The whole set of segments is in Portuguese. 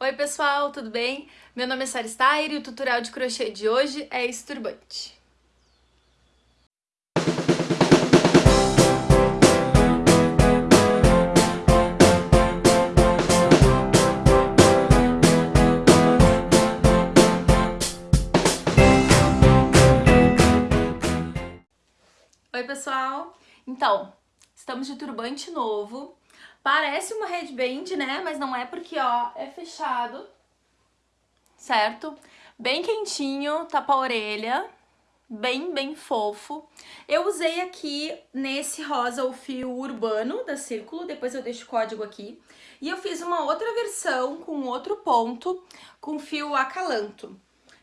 Oi pessoal, tudo bem? Meu nome é Sara Steyer e o tutorial de crochê de hoje é esse turbante. Oi pessoal, então, estamos de turbante novo, Parece uma headband, né? Mas não é porque, ó, é fechado, certo? Bem quentinho, tapa a orelha, bem, bem fofo. Eu usei aqui nesse rosa o fio urbano da Círculo, depois eu deixo o código aqui. E eu fiz uma outra versão com outro ponto, com fio acalanto.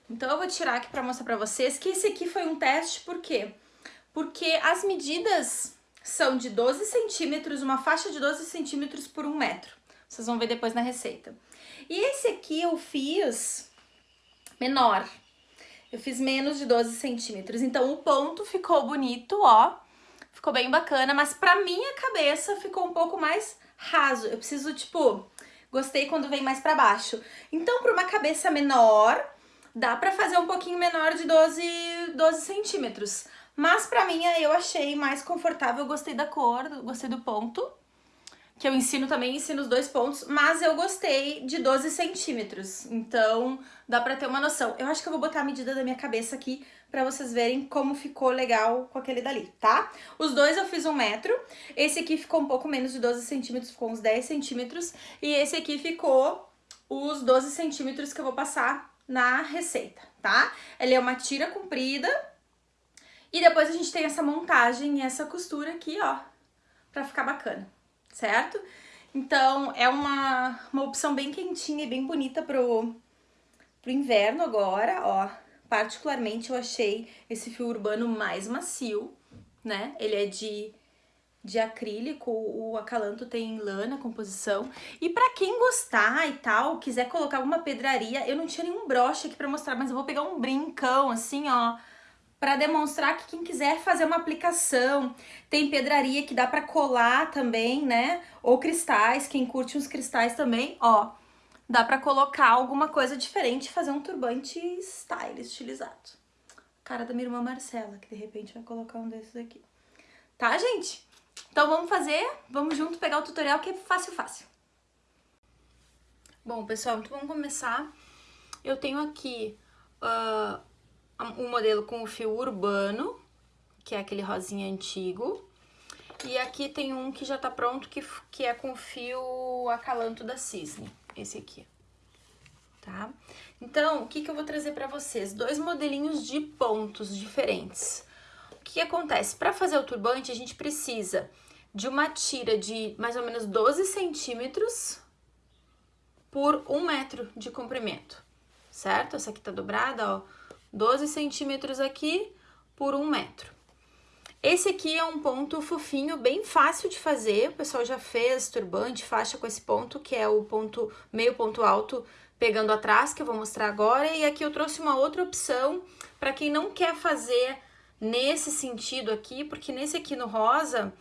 Então eu vou tirar aqui pra mostrar pra vocês que esse aqui foi um teste, por quê? Porque as medidas são de 12 centímetros, uma faixa de 12 centímetros por um metro. Vocês vão ver depois na receita. E esse aqui eu fiz menor. Eu fiz menos de 12 centímetros. Então o ponto ficou bonito, ó. Ficou bem bacana, mas pra minha cabeça ficou um pouco mais raso. Eu preciso, tipo, gostei quando vem mais pra baixo. Então, pra uma cabeça menor, dá pra fazer um pouquinho menor de 12, 12 centímetros. Mas pra mim eu achei mais confortável, gostei da cor, gostei do ponto. Que eu ensino também, ensino os dois pontos, mas eu gostei de 12 centímetros. Então dá pra ter uma noção. Eu acho que eu vou botar a medida da minha cabeça aqui pra vocês verem como ficou legal com aquele dali, tá? Os dois eu fiz um metro, esse aqui ficou um pouco menos de 12 centímetros, ficou uns 10 centímetros, e esse aqui ficou os 12 centímetros que eu vou passar na receita, tá? Ele é uma tira comprida, e depois a gente tem essa montagem e essa costura aqui, ó, pra ficar bacana, certo? Então, é uma, uma opção bem quentinha e bem bonita pro, pro inverno agora, ó. Particularmente eu achei esse fio urbano mais macio, né? Ele é de, de acrílico, o acalanto tem lana, composição. E pra quem gostar e tal, quiser colocar alguma pedraria, eu não tinha nenhum broche aqui pra mostrar, mas eu vou pegar um brincão assim, ó para demonstrar que quem quiser fazer uma aplicação, tem pedraria que dá para colar também, né? Ou cristais, quem curte uns cristais também, ó, dá para colocar alguma coisa diferente fazer um turbante style, estilizado. Cara da minha irmã Marcela, que de repente vai colocar um desses aqui. Tá, gente? Então vamos fazer, vamos junto pegar o tutorial que é fácil, fácil. Bom, pessoal, então vamos começar. Eu tenho aqui... Uh, um modelo com o fio urbano, que é aquele rosinha antigo. E aqui tem um que já tá pronto, que, que é com fio acalanto da Cisne, esse aqui, tá? Então, o que que eu vou trazer pra vocês? Dois modelinhos de pontos diferentes. O que, que acontece? Pra fazer o turbante, a gente precisa de uma tira de mais ou menos 12 centímetros por um metro de comprimento, certo? Essa aqui tá dobrada, ó 12 centímetros aqui por um metro. Esse aqui é um ponto fofinho, bem fácil de fazer, o pessoal já fez turbante, faixa com esse ponto, que é o ponto meio ponto alto pegando atrás, que eu vou mostrar agora, e aqui eu trouxe uma outra opção para quem não quer fazer nesse sentido aqui, porque nesse aqui no rosa,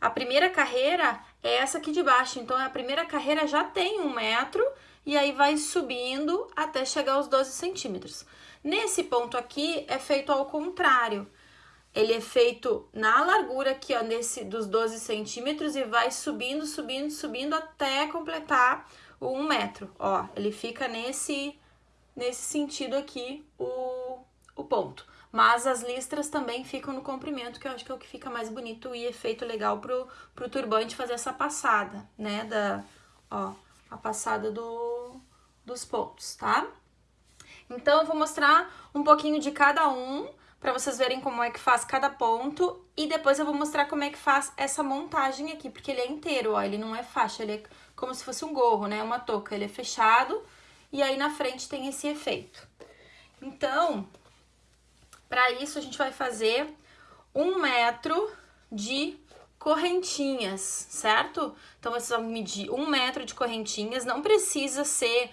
a primeira carreira é essa aqui de baixo, então a primeira carreira já tem um metro, e aí vai subindo até chegar aos 12 centímetros. Nesse ponto aqui, é feito ao contrário. Ele é feito na largura aqui, ó, nesse, dos 12 centímetros e vai subindo, subindo, subindo até completar o 1 metro, ó. Ele fica nesse, nesse sentido aqui, o, o ponto. Mas as listras também ficam no comprimento, que eu acho que é o que fica mais bonito e efeito legal pro, pro turbante fazer essa passada, né, da, ó, a passada do, dos pontos, tá? Então, eu vou mostrar um pouquinho de cada um, para vocês verem como é que faz cada ponto, e depois eu vou mostrar como é que faz essa montagem aqui, porque ele é inteiro, ó, ele não é faixa, ele é como se fosse um gorro, né, uma touca, ele é fechado, e aí na frente tem esse efeito. Então, para isso a gente vai fazer um metro de correntinhas, certo? Então, vocês vão medir um metro de correntinhas, não precisa ser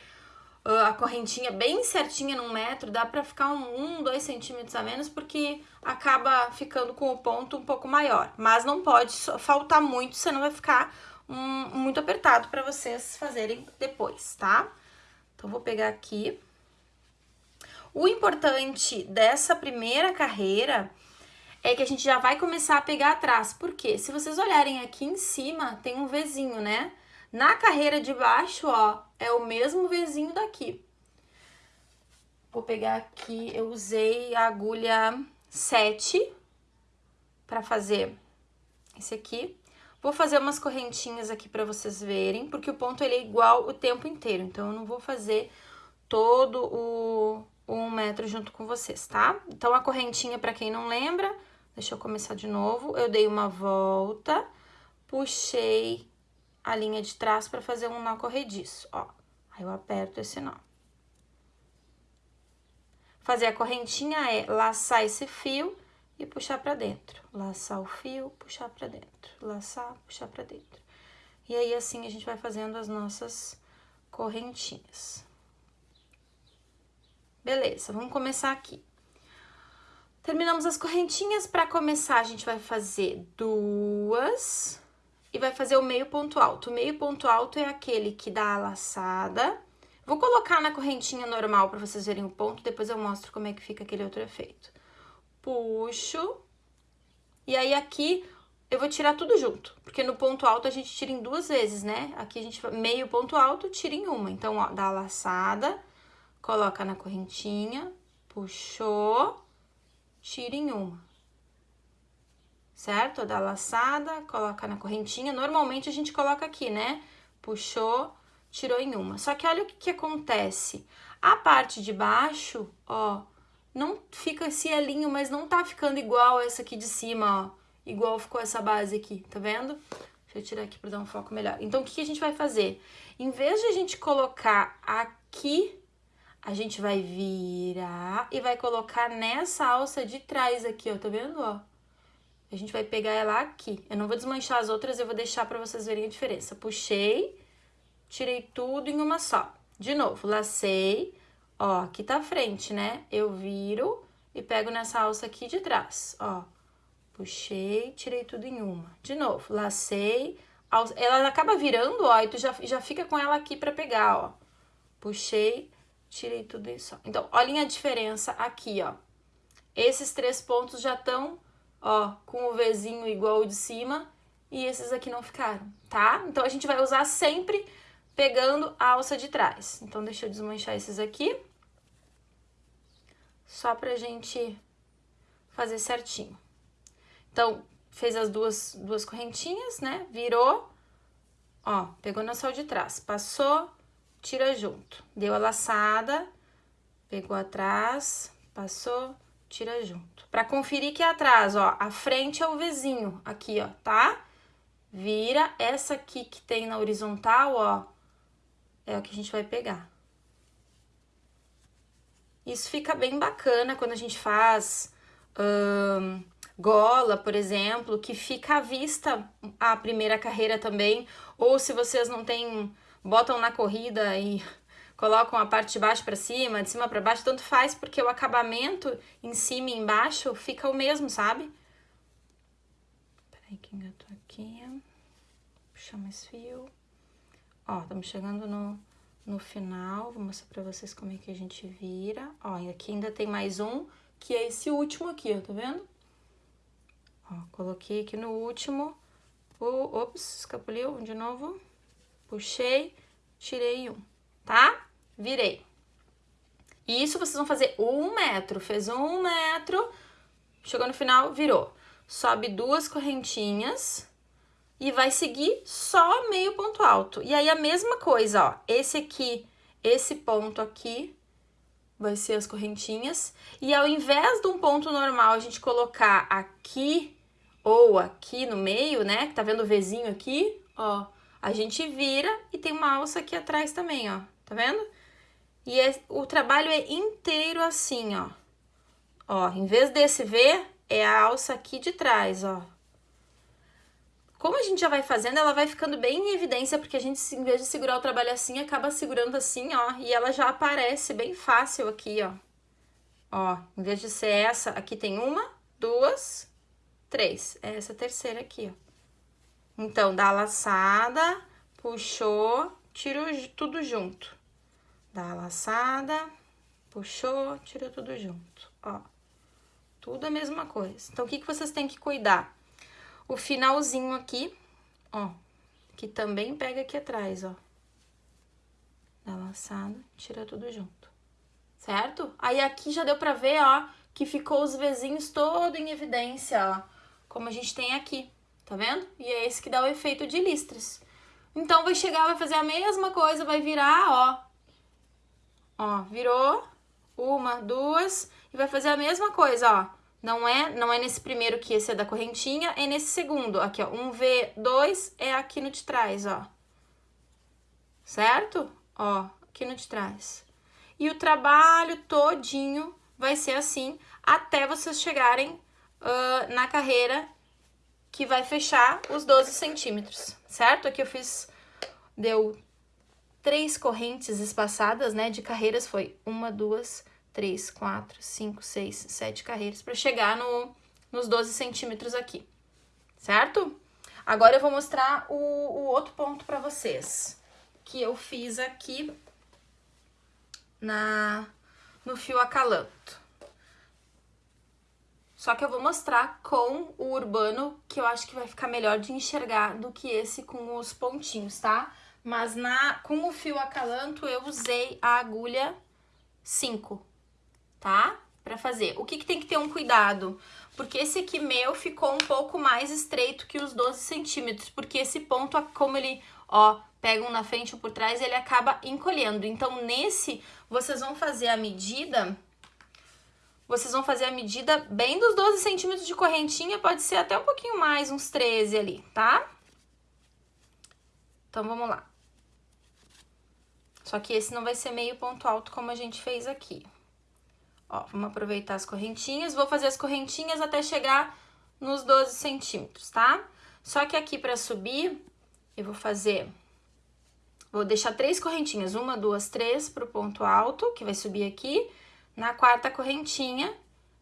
a correntinha bem certinha num metro, dá pra ficar um, um, dois centímetros a menos, porque acaba ficando com o ponto um pouco maior. Mas não pode faltar muito, senão vai ficar um, muito apertado pra vocês fazerem depois, tá? Então, vou pegar aqui. O importante dessa primeira carreira é que a gente já vai começar a pegar atrás. Por quê? Se vocês olharem aqui em cima, tem um Vzinho, né? Na carreira de baixo, ó, é o mesmo Vzinho daqui. Vou pegar aqui, eu usei a agulha 7 para fazer esse aqui. Vou fazer umas correntinhas aqui para vocês verem, porque o ponto ele é igual o tempo inteiro, então eu não vou fazer todo o, o um metro junto com vocês, tá? Então, a correntinha, para quem não lembra, deixa eu começar de novo, eu dei uma volta, puxei a linha de trás para fazer um nó corrediço, ó. Aí eu aperto esse nó. Fazer a correntinha é laçar esse fio e puxar para dentro. Laçar o fio, puxar para dentro. Laçar, puxar para dentro. E aí, assim, a gente vai fazendo as nossas correntinhas. Beleza, vamos começar aqui. Terminamos as correntinhas. Para começar, a gente vai fazer duas e vai fazer o meio ponto alto. O meio ponto alto é aquele que dá a laçada. Vou colocar na correntinha normal para vocês verem o ponto, depois eu mostro como é que fica aquele outro efeito puxo. E aí, aqui eu vou tirar tudo junto, porque no ponto alto a gente tira em duas vezes, né? Aqui a gente, meio ponto alto, tira em uma. Então, ó, dá a laçada, coloca na correntinha, puxou, tira em uma. Certo? Dá a laçada, coloca na correntinha. Normalmente a gente coloca aqui, né? Puxou, tirou em uma. Só que olha o que, que acontece. A parte de baixo, ó, não fica esse elinho, mas não tá ficando igual essa aqui de cima, ó. Igual ficou essa base aqui, tá vendo? Deixa eu tirar aqui pra dar um foco melhor. Então, o que, que a gente vai fazer? Em vez de a gente colocar aqui, a gente vai virar e vai colocar nessa alça de trás aqui, ó, tá vendo, ó? A gente vai pegar ela aqui. Eu não vou desmanchar as outras, eu vou deixar pra vocês verem a diferença. Puxei, tirei tudo em uma só. De novo, lacei, Ó, aqui tá a frente, né? Eu viro e pego nessa alça aqui de trás, ó. Puxei, tirei tudo em uma. De novo, lacei, ela acaba virando, ó, e tu já, já fica com ela aqui pra pegar, ó. Puxei, tirei tudo isso. Então, olhem a diferença aqui, ó. Esses três pontos já estão, ó, com o Vzinho igual o de cima, e esses aqui não ficaram, tá? Então, a gente vai usar sempre pegando a alça de trás. Então, deixa eu desmanchar esses aqui. Só pra gente fazer certinho. Então, fez as duas, duas correntinhas, né? Virou, ó, pegou na sol de trás. Passou, tira junto. Deu a laçada, pegou atrás, passou, tira junto. Pra conferir que é atrás, ó, a frente é o vizinho, aqui, ó, tá? Vira essa aqui que tem na horizontal, ó, é o que a gente vai pegar. Isso fica bem bacana quando a gente faz hum, gola, por exemplo, que fica à vista a primeira carreira também, ou se vocês não têm, botam na corrida e colocam a parte de baixo para cima, de cima para baixo, tanto faz, porque o acabamento em cima e embaixo fica o mesmo, sabe? Peraí que engatou aqui. Puxar mais fio. Ó, estamos chegando no, no final, vou mostrar pra vocês como é que a gente vira. Ó, e aqui ainda tem mais um, que é esse último aqui, ó, tá vendo? Ó, coloquei aqui no último, o, ops, escapuliu, de novo, puxei, tirei um, tá? Virei. Isso vocês vão fazer um metro, fez um metro, chegou no final, virou. Sobe duas correntinhas e vai seguir só meio ponto alto. E aí, a mesma coisa, ó, esse aqui, esse ponto aqui, vai ser as correntinhas. E ao invés de um ponto normal, a gente colocar aqui ou aqui no meio, né, que tá vendo o Vzinho aqui, ó, a gente vira e tem uma alça aqui atrás também, ó, tá vendo? E é, o trabalho é inteiro assim, ó. Ó, em vez desse V, é a alça aqui de trás, ó. Como a gente já vai fazendo, ela vai ficando bem em evidência, porque a gente, em vez de segurar o trabalho assim, acaba segurando assim, ó, e ela já aparece bem fácil aqui, ó. Ó, em vez de ser essa, aqui tem uma, duas, três. É essa terceira aqui, ó. Então, dá laçada, puxou, tiro tudo junto. Dá laçada, puxou, tira tudo junto, ó. Tudo a mesma coisa. Então, o que, que vocês têm que cuidar? O finalzinho aqui, ó, que também pega aqui atrás, ó. Dá laçada, tira tudo junto, certo? Aí, aqui já deu pra ver, ó, que ficou os vizinhos todo em evidência, ó. Como a gente tem aqui, tá vendo? E é esse que dá o efeito de listras. Então, vai chegar, vai fazer a mesma coisa, vai virar, ó. Ó, virou. Uma, duas. E vai fazer a mesma coisa, ó. Não é, não é nesse primeiro que esse é da correntinha, é nesse segundo. Aqui, ó, um V2 é aqui no de trás, ó. Certo? Ó, aqui no de trás. E o trabalho todinho vai ser assim até vocês chegarem uh, na carreira que vai fechar os 12 centímetros, certo? Aqui eu fiz, deu três correntes espaçadas, né, de carreiras, foi uma, duas, três, quatro, cinco, seis, sete carreiras para chegar no, nos 12 centímetros aqui, certo? Agora eu vou mostrar o, o outro ponto para vocês, que eu fiz aqui na, no fio acalanto. Só que eu vou mostrar com o urbano, que eu acho que vai ficar melhor de enxergar do que esse com os pontinhos, tá? Mas na, com o fio acalanto eu usei a agulha 5, tá? Pra fazer. O que, que tem que ter um cuidado? Porque esse aqui meu ficou um pouco mais estreito que os 12 centímetros, porque esse ponto, como ele, ó, pega um na frente ou por trás, ele acaba encolhendo. Então, nesse, vocês vão fazer a medida, vocês vão fazer a medida bem dos 12 centímetros de correntinha, pode ser até um pouquinho mais, uns 13 ali, tá? Então, vamos lá. Só que esse não vai ser meio ponto alto como a gente fez aqui. Ó, vamos aproveitar as correntinhas. Vou fazer as correntinhas até chegar nos 12 centímetros, tá? Só que aqui pra subir, eu vou fazer... Vou deixar três correntinhas, uma, duas, três pro ponto alto, que vai subir aqui. Na quarta correntinha,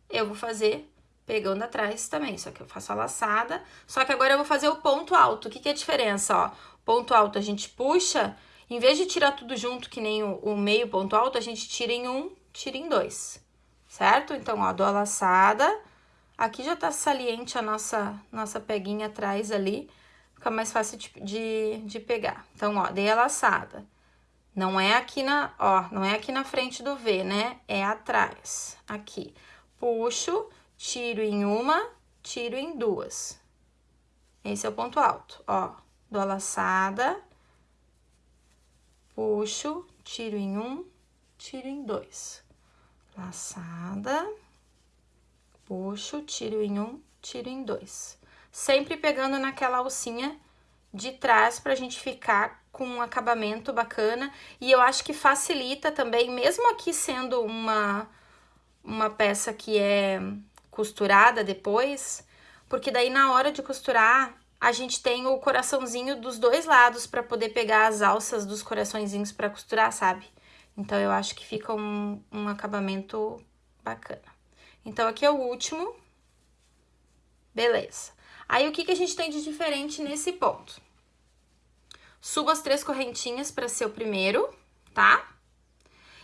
eu vou fazer pegando atrás também, só que eu faço a laçada. Só que agora eu vou fazer o ponto alto. O que que é a diferença, ó? Ponto alto a gente puxa, em vez de tirar tudo junto, que nem o, o meio ponto alto, a gente tira em um, tira em dois certo? Então, ó, dou a laçada. Aqui já tá saliente a nossa, nossa peguinha atrás ali, fica mais fácil de, de, de pegar. Então, ó, dei a laçada. Não é aqui na, ó, não é aqui na frente do V, né? É atrás, aqui. Puxo, tiro em uma, tiro em duas. Esse é o ponto alto, ó. Dou a laçada, puxo, tiro em um, tiro em dois laçada, puxo, tiro em um, tiro em dois. Sempre pegando naquela alcinha de trás pra gente ficar com um acabamento bacana. E eu acho que facilita também, mesmo aqui sendo uma, uma peça que é costurada depois, porque daí na hora de costurar, a gente tem o coraçãozinho dos dois lados para poder pegar as alças dos coraçõezinhos para costurar, sabe? Então, eu acho que fica um, um acabamento bacana. Então, aqui é o último. Beleza. Aí, o que, que a gente tem de diferente nesse ponto? Subo as três correntinhas para ser o primeiro, tá?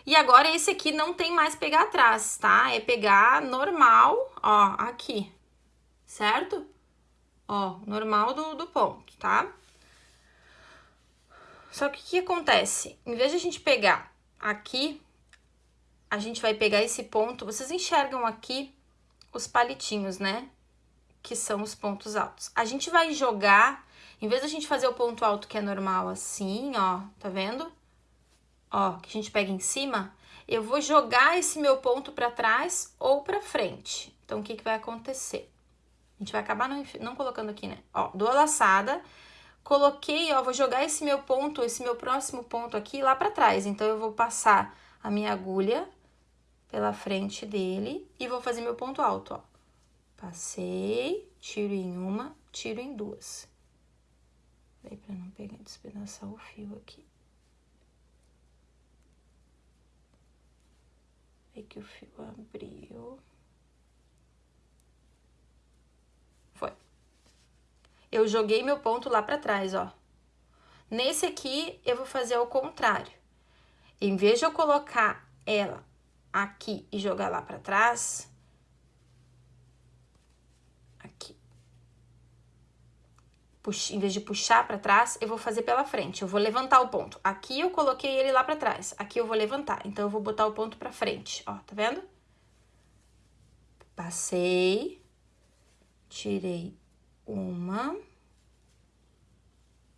E agora, esse aqui não tem mais pegar atrás, tá? É pegar normal, ó, aqui, certo? Ó, normal do, do ponto, tá? Só que o que acontece? Em vez de a gente pegar aqui, a gente vai pegar esse ponto, vocês enxergam aqui os palitinhos, né? Que são os pontos altos. A gente vai jogar, em vez da gente fazer o ponto alto que é normal assim, ó, tá vendo? Ó, que a gente pega em cima, eu vou jogar esse meu ponto pra trás ou pra frente. Então, o que que vai acontecer? A gente vai acabar não, não colocando aqui, né? Ó, dou a laçada, Coloquei, ó, vou jogar esse meu ponto, esse meu próximo ponto aqui lá pra trás. Então, eu vou passar a minha agulha pela frente dele e vou fazer meu ponto alto, ó. Passei, tiro em uma, tiro em duas. Daí, pra não pegar, despedaçar o fio aqui. Aí que o fio abriu. eu joguei meu ponto lá pra trás, ó. Nesse aqui, eu vou fazer ao contrário. em vez de eu colocar ela aqui e jogar lá pra trás, aqui, em vez de puxar pra trás, eu vou fazer pela frente, eu vou levantar o ponto. Aqui eu coloquei ele lá pra trás, aqui eu vou levantar, então eu vou botar o ponto pra frente, ó, tá vendo? Passei, tirei uma,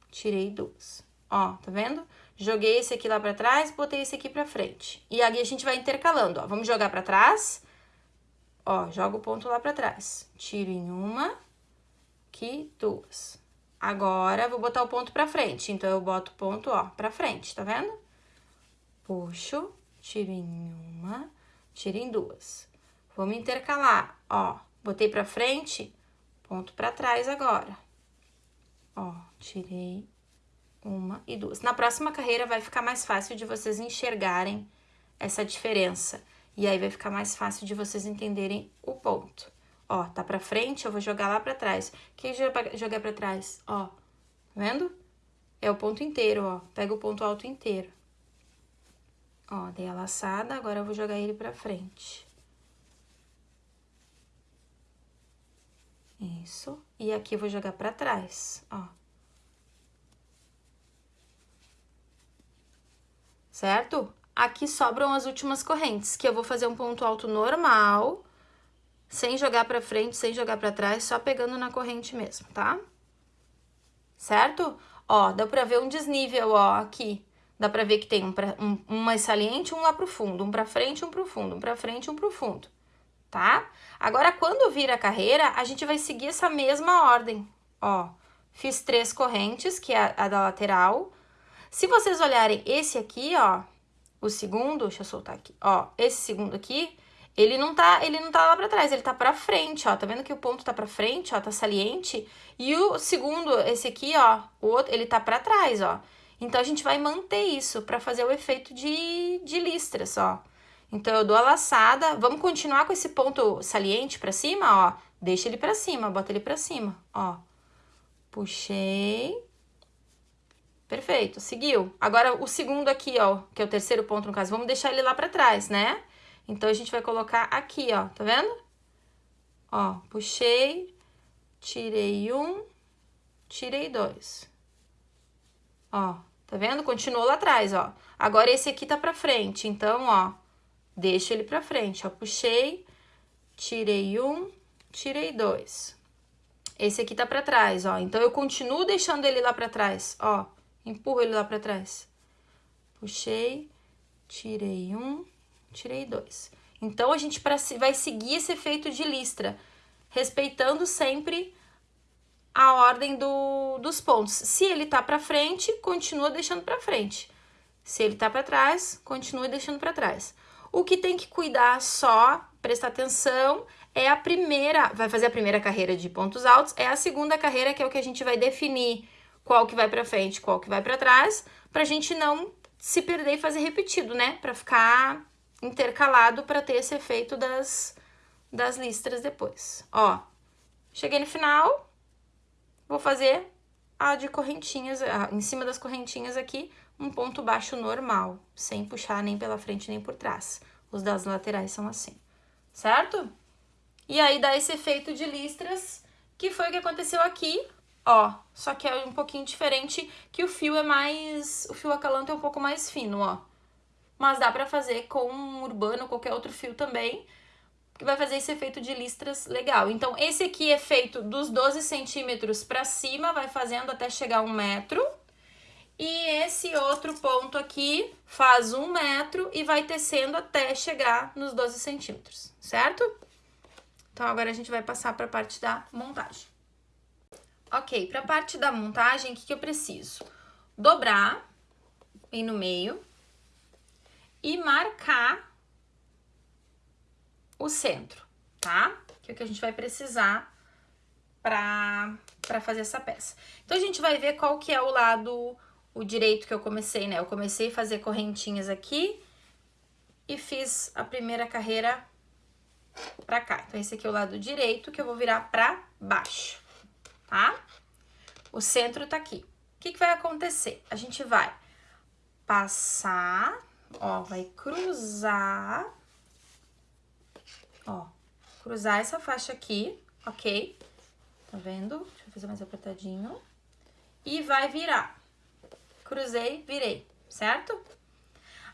tirei duas. Ó, tá vendo? Joguei esse aqui lá pra trás, botei esse aqui pra frente. E aí a gente vai intercalando, ó. Vamos jogar pra trás. Ó, joga o ponto lá pra trás. Tiro em uma, aqui, duas. Agora, vou botar o ponto pra frente. Então, eu boto o ponto, ó, pra frente, tá vendo? Puxo, tiro em uma, tiro em duas. Vamos intercalar, ó. Botei pra frente, ponto pra trás agora. Ó, tirei uma e duas. Na próxima carreira vai ficar mais fácil de vocês enxergarem essa diferença. E aí vai ficar mais fácil de vocês entenderem o ponto. Ó, tá pra frente, eu vou jogar lá pra trás. O que jogar pra trás? Ó, tá vendo? É o ponto inteiro, ó. Pega o ponto alto inteiro. Ó, dei a laçada, agora eu vou jogar ele pra frente. Isso. E aqui eu vou jogar pra trás, ó. Certo? Aqui sobram as últimas correntes, que eu vou fazer um ponto alto normal, sem jogar pra frente, sem jogar pra trás, só pegando na corrente mesmo, tá? Certo? Ó, dá pra ver um desnível, ó, aqui. Dá pra ver que tem um, pra, um, um mais saliente, um lá pro fundo, um pra frente, um pro fundo, um pra frente, um pro fundo tá? Agora, quando vir a carreira, a gente vai seguir essa mesma ordem, ó. Fiz três correntes, que é a, da lateral. Se vocês olharem esse aqui, ó, o segundo, deixa eu soltar aqui, ó, esse segundo aqui, ele não tá, ele não tá lá pra trás, ele tá pra frente, ó, tá vendo que o ponto tá pra frente, ó, tá saliente? E o segundo, esse aqui, ó, o outro, ele tá pra trás, ó. Então, a gente vai manter isso pra fazer o efeito de, de listras, ó. Então, eu dou a laçada, vamos continuar com esse ponto saliente pra cima, ó. Deixa ele pra cima, bota ele pra cima, ó. Puxei. Perfeito, seguiu. Agora, o segundo aqui, ó, que é o terceiro ponto no caso, vamos deixar ele lá pra trás, né? Então, a gente vai colocar aqui, ó, tá vendo? Ó, puxei, tirei um, tirei dois. Ó, tá vendo? Continuou lá atrás, ó. Agora, esse aqui tá pra frente, então, ó, deixo ele pra frente, ó, puxei, tirei um, tirei dois. Esse aqui tá pra trás, ó, então eu continuo deixando ele lá pra trás, ó, empurro ele lá pra trás. Puxei, tirei um, tirei dois. Então, a gente vai seguir esse efeito de listra, respeitando sempre a ordem do, dos pontos. Se ele tá pra frente, continua deixando pra frente. Se ele tá pra trás, continue deixando pra trás. O que tem que cuidar só, prestar atenção, é a primeira, vai fazer a primeira carreira de pontos altos, é a segunda carreira que é o que a gente vai definir qual que vai para frente, qual que vai para trás, pra gente não se perder e fazer repetido, né? Pra ficar intercalado para ter esse efeito das, das listras depois. Ó, cheguei no final, vou fazer a de correntinhas, a, em cima das correntinhas aqui, um ponto baixo normal, sem puxar nem pela frente nem por trás. Os das laterais são assim, certo? E aí dá esse efeito de listras, que foi o que aconteceu aqui, ó. Só que é um pouquinho diferente, que o fio é mais... O fio acalanto é um pouco mais fino, ó. Mas dá pra fazer com um urbano, qualquer outro fio também, que vai fazer esse efeito de listras legal. Então, esse aqui é feito dos 12 centímetros pra cima, vai fazendo até chegar a um metro, e esse outro ponto aqui faz um metro e vai tecendo até chegar nos 12 centímetros, certo? Então, agora a gente vai passar para a parte da montagem. Ok, para a parte da montagem, o que, que eu preciso? Dobrar bem no meio e marcar o centro, tá? Que é o que a gente vai precisar para fazer essa peça. Então, a gente vai ver qual que é o lado o direito que eu comecei, né? Eu comecei a fazer correntinhas aqui e fiz a primeira carreira pra cá. Então, esse aqui é o lado direito que eu vou virar pra baixo, tá? O centro tá aqui. O que, que vai acontecer? A gente vai passar ó, vai cruzar, ó, cruzar essa faixa aqui, ok? Tá vendo? Deixa eu fazer mais apertadinho. E vai virar. Cruzei, virei, certo?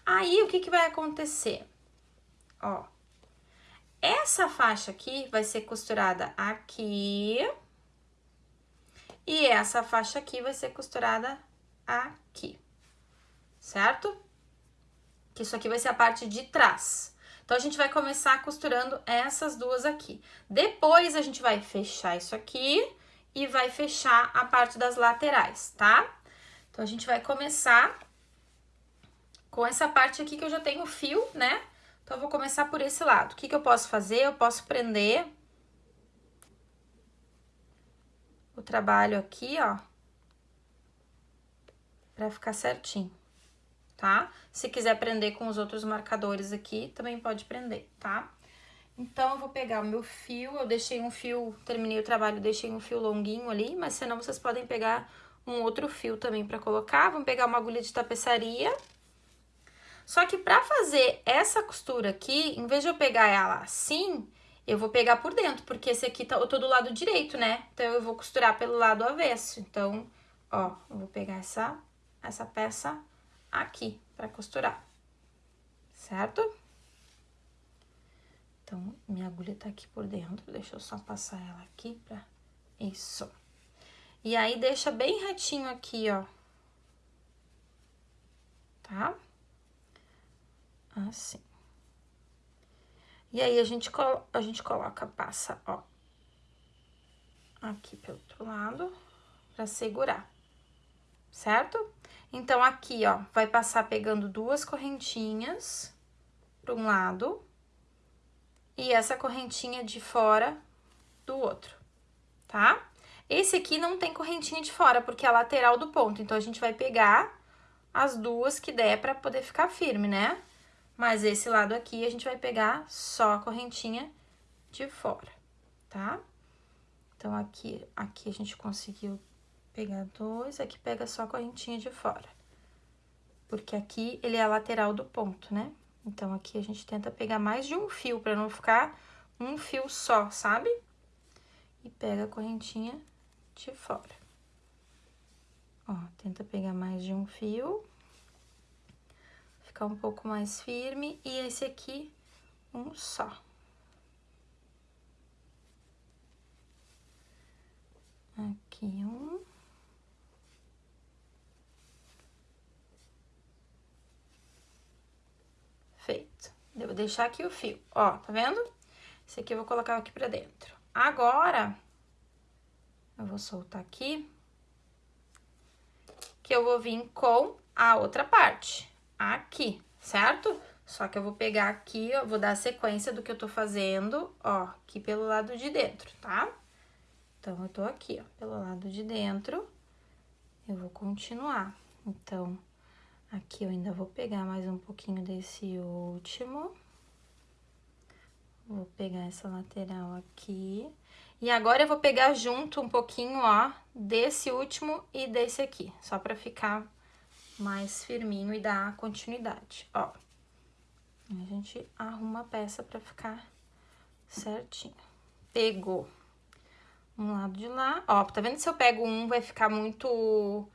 Aí, o que que vai acontecer? Ó, essa faixa aqui vai ser costurada aqui. E essa faixa aqui vai ser costurada aqui, certo? Que isso aqui vai ser a parte de trás. Então, a gente vai começar costurando essas duas aqui. Depois, a gente vai fechar isso aqui e vai fechar a parte das laterais, tá? Então, a gente vai começar com essa parte aqui que eu já tenho fio, né? Então, eu vou começar por esse lado. O que que eu posso fazer? Eu posso prender o trabalho aqui, ó, pra ficar certinho tá? Se quiser prender com os outros marcadores aqui, também pode prender, tá? Então, eu vou pegar o meu fio, eu deixei um fio, terminei o trabalho, deixei um fio longuinho ali, mas senão vocês podem pegar um outro fio também pra colocar. Vamos pegar uma agulha de tapeçaria. Só que pra fazer essa costura aqui, em vez de eu pegar ela assim, eu vou pegar por dentro, porque esse aqui tá, eu tô do lado direito, né? Então, eu vou costurar pelo lado avesso. Então, ó, eu vou pegar essa, essa peça aqui para costurar, certo? Então, minha agulha tá aqui por dentro, deixa eu só passar ela aqui pra... Isso. E aí, deixa bem retinho aqui, ó. Tá? Assim. E aí, a gente, a gente coloca, passa, ó. Aqui pelo outro lado, pra segurar. Certo? Então, aqui, ó, vai passar pegando duas correntinhas para um lado e essa correntinha de fora do outro, tá? Esse aqui não tem correntinha de fora, porque é a lateral do ponto, então a gente vai pegar as duas que der para poder ficar firme, né? Mas esse lado aqui a gente vai pegar só a correntinha de fora, tá? Então, aqui, aqui a gente conseguiu pegar dois, aqui pega só a correntinha de fora. Porque aqui ele é a lateral do ponto, né? Então, aqui a gente tenta pegar mais de um fio, pra não ficar um fio só, sabe? E pega a correntinha de fora. Ó, tenta pegar mais de um fio. Ficar um pouco mais firme. E esse aqui, um só. Aqui um. Feito. Vou deixar aqui o fio, ó, tá vendo? Esse aqui eu vou colocar aqui pra dentro. Agora, eu vou soltar aqui, que eu vou vir com a outra parte, aqui, certo? Só que eu vou pegar aqui, ó, vou dar a sequência do que eu tô fazendo, ó, aqui pelo lado de dentro, tá? Então, eu tô aqui, ó, pelo lado de dentro, eu vou continuar. Então, Aqui eu ainda vou pegar mais um pouquinho desse último. Vou pegar essa lateral aqui. E agora eu vou pegar junto um pouquinho, ó, desse último e desse aqui. Só pra ficar mais firminho e dar continuidade, ó. A gente arruma a peça pra ficar certinho. Pegou um lado de lá. Ó, tá vendo se eu pego um, vai ficar muito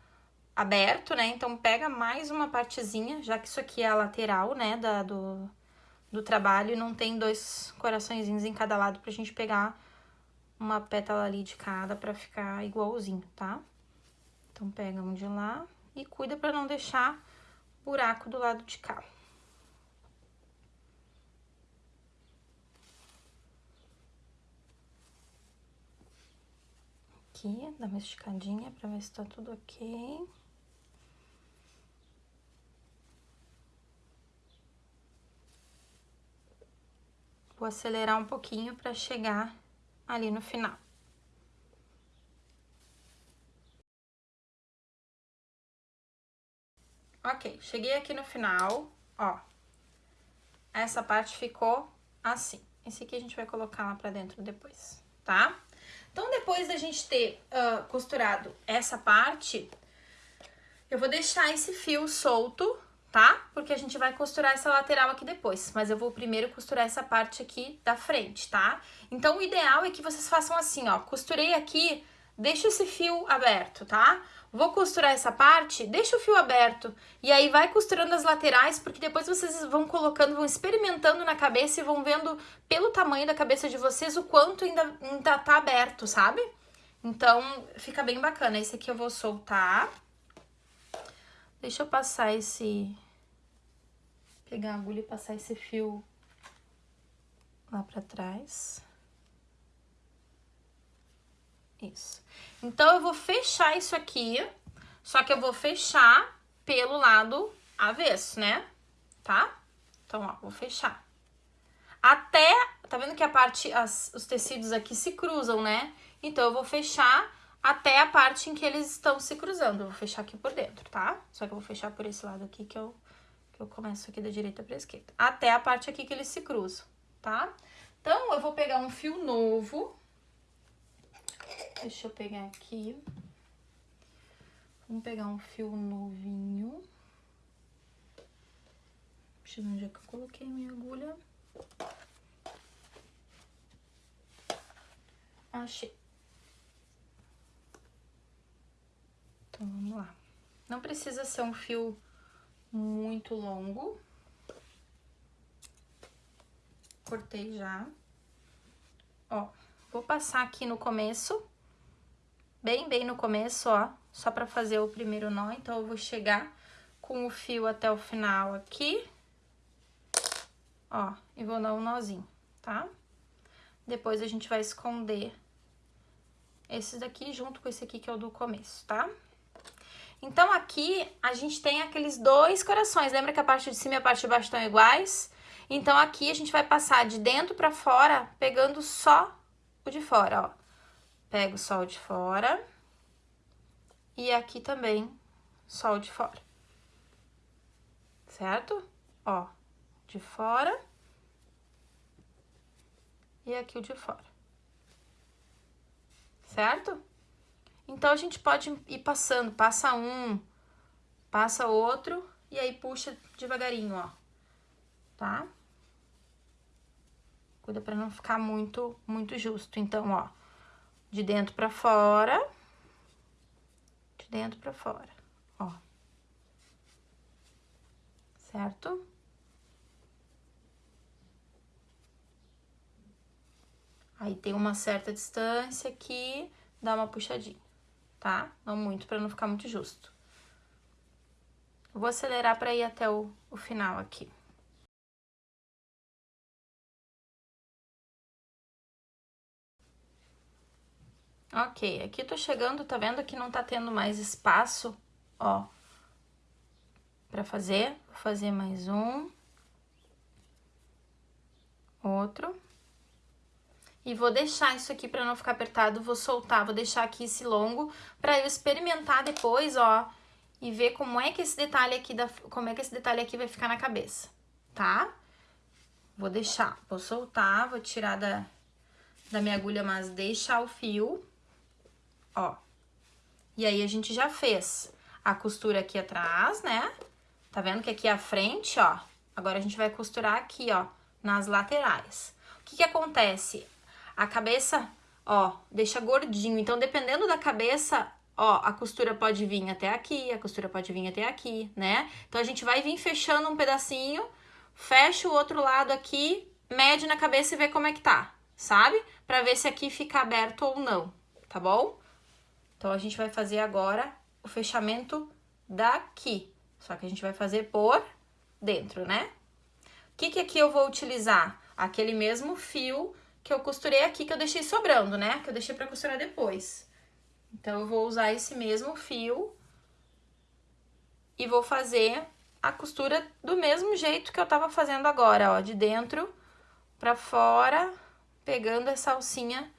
aberto, né? Então, pega mais uma partezinha, já que isso aqui é a lateral, né, da, do, do trabalho, não tem dois coraçõezinhos em cada lado pra gente pegar uma pétala ali de cada pra ficar igualzinho, tá? Então, pega um de lá e cuida pra não deixar buraco do lado de cá. Aqui, dá uma esticadinha pra ver se tá tudo ok. Vou acelerar um pouquinho para chegar ali no final. Ok, cheguei aqui no final, ó. Essa parte ficou assim. Esse aqui a gente vai colocar lá pra dentro depois, tá? Então, depois da gente ter uh, costurado essa parte, eu vou deixar esse fio solto, tá? Porque a gente vai costurar essa lateral aqui depois, mas eu vou primeiro costurar essa parte aqui da frente, tá? Então, o ideal é que vocês façam assim, ó, costurei aqui, deixa esse fio aberto, tá? Vou costurar essa parte, deixa o fio aberto, e aí vai costurando as laterais, porque depois vocês vão colocando, vão experimentando na cabeça e vão vendo pelo tamanho da cabeça de vocês o quanto ainda, ainda tá aberto, sabe? Então, fica bem bacana. Esse aqui eu vou soltar. Deixa eu passar esse... Pegar a agulha e passar esse fio lá pra trás. Isso. Então, eu vou fechar isso aqui, só que eu vou fechar pelo lado avesso, né? Tá? Então, ó, vou fechar. Até, tá vendo que a parte, as, os tecidos aqui se cruzam, né? Então, eu vou fechar até a parte em que eles estão se cruzando. Eu vou fechar aqui por dentro, tá? Só que eu vou fechar por esse lado aqui que eu, que eu começo aqui da direita pra esquerda. Até a parte aqui que eles se cruzam, tá? Então, eu vou pegar um fio novo. Deixa eu pegar aqui. Vamos pegar um fio novinho. Deixa eu ver onde é que eu coloquei minha agulha. Achei. Então, vamos lá. Não precisa ser um fio muito longo. Cortei já. Ó, vou passar aqui no começo, bem, bem no começo, ó, só pra fazer o primeiro nó. Então, eu vou chegar com o fio até o final aqui, ó, e vou dar um nozinho, tá? Depois, a gente vai esconder esses daqui junto com esse aqui que é o do começo, tá? Então, aqui, a gente tem aqueles dois corações. Lembra que a parte de cima e a parte de baixo estão iguais? Então, aqui a gente vai passar de dentro pra fora, pegando só o de fora, ó. Pego o de fora. E aqui também, o de fora. Certo? Ó, de fora. E aqui o de fora. Certo? Então, a gente pode ir passando, passa um, passa outro, e aí puxa devagarinho, ó, tá? Cuida pra não ficar muito, muito justo. Então, ó, de dentro pra fora, de dentro pra fora, ó. Certo? Aí, tem uma certa distância aqui, dá uma puxadinha tá? Não muito, pra não ficar muito justo. Eu vou acelerar pra ir até o, o final aqui. Ok, aqui tô chegando, tá vendo que não tá tendo mais espaço, ó, pra fazer. Vou fazer mais um. Outro. E vou deixar isso aqui pra não ficar apertado, vou soltar, vou deixar aqui esse longo pra eu experimentar depois, ó, e ver como é que esse detalhe aqui, da, como é que esse detalhe aqui vai ficar na cabeça, tá? Vou deixar, vou soltar, vou tirar da, da minha agulha, mas deixar o fio, ó. E aí, a gente já fez a costura aqui atrás, né? Tá vendo que aqui a frente, ó. Agora, a gente vai costurar aqui, ó, nas laterais. O que que acontece? A cabeça, ó, deixa gordinho. Então, dependendo da cabeça, ó, a costura pode vir até aqui, a costura pode vir até aqui, né? Então, a gente vai vir fechando um pedacinho, fecha o outro lado aqui, mede na cabeça e vê como é que tá, sabe? Pra ver se aqui fica aberto ou não, tá bom? Então, a gente vai fazer agora o fechamento daqui. Só que a gente vai fazer por dentro, né? O que que aqui eu vou utilizar? Aquele mesmo fio que eu costurei aqui, que eu deixei sobrando, né? Que eu deixei pra costurar depois. Então, eu vou usar esse mesmo fio e vou fazer a costura do mesmo jeito que eu tava fazendo agora, ó, de dentro pra fora, pegando essa alcinha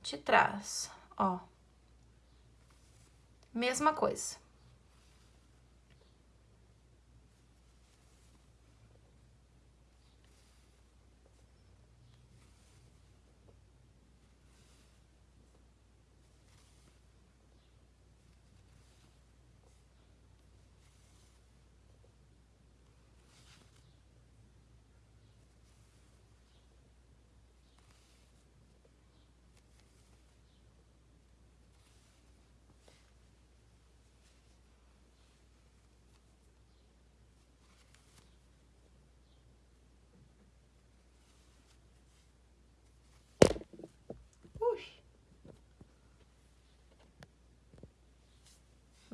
de trás, ó. Mesma coisa.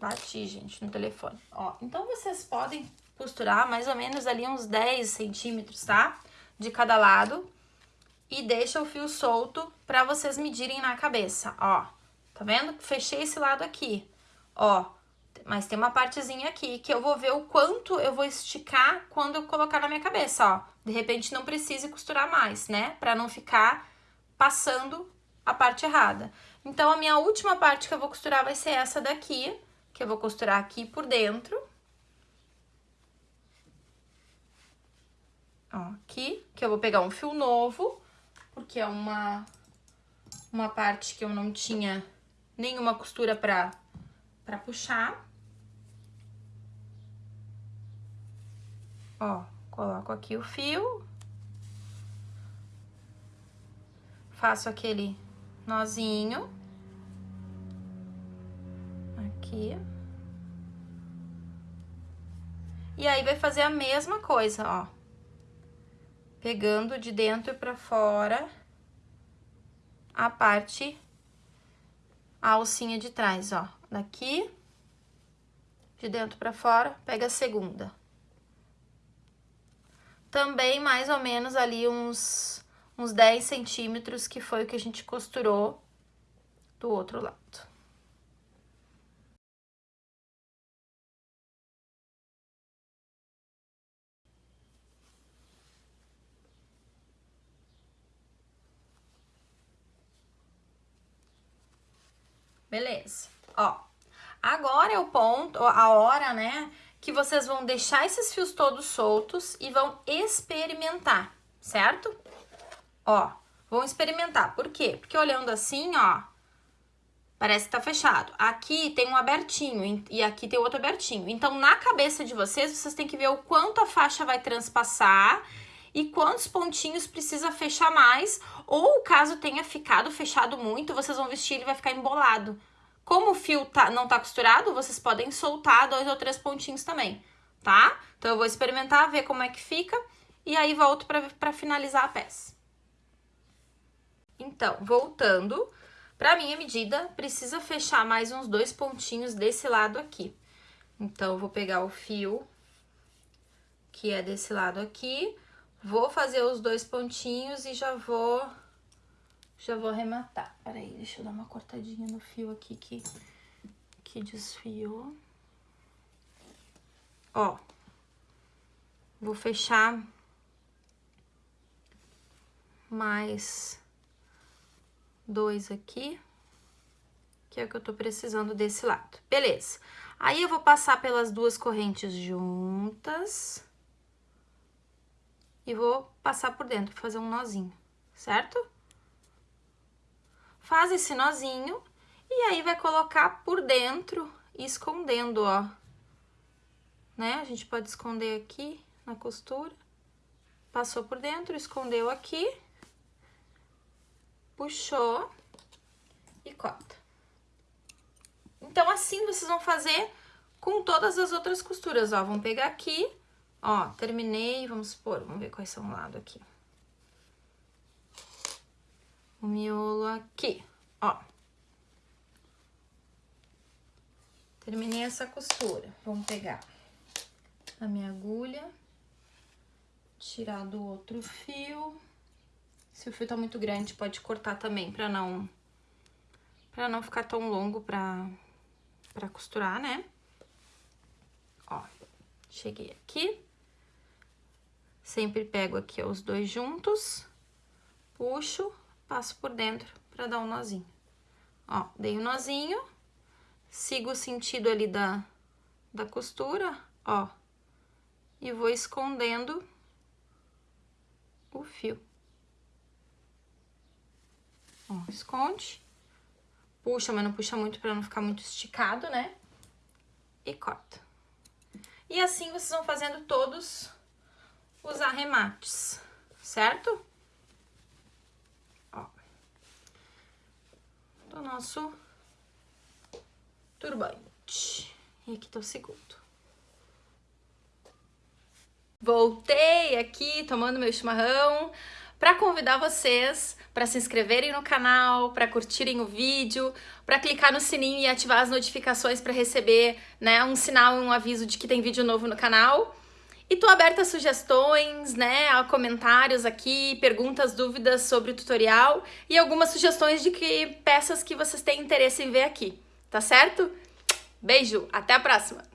Bati, gente, no telefone. Ó, então vocês podem costurar mais ou menos ali uns 10 centímetros, tá? De cada lado. E deixa o fio solto pra vocês medirem na cabeça, ó. Tá vendo? Fechei esse lado aqui, ó. Mas tem uma partezinha aqui que eu vou ver o quanto eu vou esticar quando eu colocar na minha cabeça, ó. De repente não precise costurar mais, né? Pra não ficar passando a parte errada. Então, a minha última parte que eu vou costurar vai ser essa daqui, que eu vou costurar aqui por dentro. Ó, aqui, que eu vou pegar um fio novo, porque é uma, uma parte que eu não tinha nenhuma costura pra, pra puxar. Ó, coloco aqui o fio. Faço aquele nozinho aqui. E aí, vai fazer a mesma coisa, ó. Pegando de dentro pra fora a parte, a alcinha de trás, ó. Daqui, de dentro pra fora, pega a segunda. Também, mais ou menos, ali uns, uns 10 centímetros, que foi o que a gente costurou do outro lado. Beleza. Ó, agora é o ponto, a hora, né, que vocês vão deixar esses fios todos soltos e vão experimentar, certo? Ó, vão experimentar. Por quê? Porque olhando assim, ó, parece que tá fechado. Aqui tem um abertinho e aqui tem outro abertinho. Então, na cabeça de vocês, vocês têm que ver o quanto a faixa vai transpassar e quantos pontinhos precisa fechar mais, ou caso tenha ficado fechado muito, vocês vão vestir ele vai ficar embolado. Como o fio tá, não tá costurado, vocês podem soltar dois ou três pontinhos também, tá? Então, eu vou experimentar, ver como é que fica, e aí volto pra finalizar a peça. Então, voltando, pra minha medida, precisa fechar mais uns dois pontinhos desse lado aqui. Então, eu vou pegar o fio que é desse lado aqui, Vou fazer os dois pontinhos e já vou, já vou arrematar. Peraí, deixa eu dar uma cortadinha no fio aqui que, que desfiou. Ó, vou fechar mais dois aqui, que é o que eu tô precisando desse lado. Beleza. Aí, eu vou passar pelas duas correntes juntas e vou passar por dentro, fazer um nozinho, certo? Faz esse nozinho e aí vai colocar por dentro, escondendo, ó. Né? A gente pode esconder aqui na costura. Passou por dentro, escondeu aqui. Puxou e corta. Então, assim vocês vão fazer com todas as outras costuras, ó. Vão pegar aqui Ó, terminei, vamos supor, vamos ver quais são o lado aqui. O miolo aqui, ó. Terminei essa costura. Vamos pegar a minha agulha, tirar do outro fio. Se o fio tá muito grande, pode cortar também, pra não, pra não ficar tão longo pra, pra costurar, né? Ó, cheguei aqui. Sempre pego aqui os dois juntos, puxo, passo por dentro pra dar um nozinho. Ó, dei um nozinho, sigo o sentido ali da, da costura, ó, e vou escondendo o fio. Ó, esconde, puxa, mas não puxa muito pra não ficar muito esticado, né? E corta. E assim vocês vão fazendo todos os arremates, certo? Ó, do nosso turbante. E aqui tá o segundo. Voltei aqui tomando meu chimarrão para convidar vocês para se inscreverem no canal, para curtirem o vídeo, para clicar no sininho e ativar as notificações para receber né, um sinal, um aviso de que tem vídeo novo no canal. E tô aberta a sugestões, né, a comentários aqui, perguntas, dúvidas sobre o tutorial e algumas sugestões de que peças que vocês têm interesse em ver aqui, tá certo? Beijo, até a próxima!